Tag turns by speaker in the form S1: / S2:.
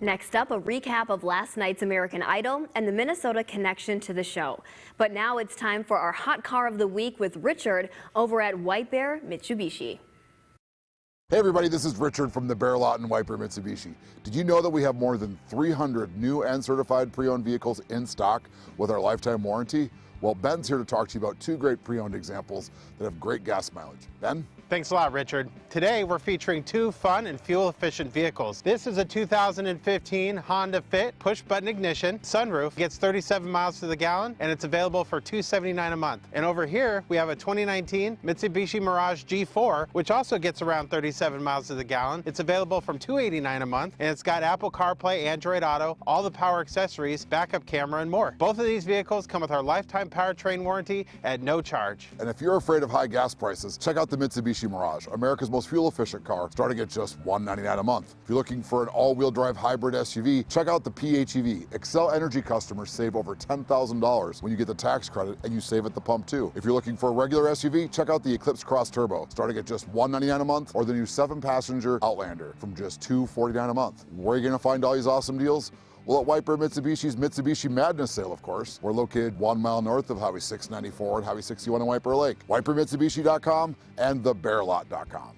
S1: Next up, a recap of last night's American Idol and the Minnesota connection to the show. But now it's time for our hot car of the week with Richard over at White Bear Mitsubishi.
S2: Hey everybody, this is Richard from the Bear Lot and White Bear Mitsubishi. Did you know that we have more than 300 new and certified pre-owned vehicles in stock with our lifetime warranty? Well, Ben's here to talk to you about two great pre-owned examples that have great gas mileage. Ben?
S3: Thanks a lot, Richard. Today we're featuring two fun and fuel-efficient vehicles. This is a 2015 Honda Fit push-button ignition sunroof. Gets 37 miles to the gallon and it's available for 279 a month. And over here we have a 2019 Mitsubishi Mirage G4 which also gets around 37 miles to the gallon. It's available from 289 a month and it's got Apple CarPlay, Android Auto, all the power accessories, backup camera, and more. Both of these vehicles come with our lifetime powertrain warranty at no charge.
S2: And if you're afraid of high gas prices, check out the Mitsubishi Mirage, America's most fuel-efficient car, starting at just 199 a month. If you're looking for an all-wheel drive hybrid SUV, check out the PHEV. Xcel Energy customers save over $10,000 when you get the tax credit and you save at the pump too. If you're looking for a regular SUV, check out the Eclipse Cross Turbo, starting at just 199 a month, or the new seven-passenger Outlander from just 249 a month. Where are you gonna find all these awesome deals? Well, at Bear Mitsubishi's Mitsubishi Madness sale, of course. We're located one mile north of Highway 694 and Highway 61 in Bear Lake. WhiteBearMitsubishi.com and thebearlot.com.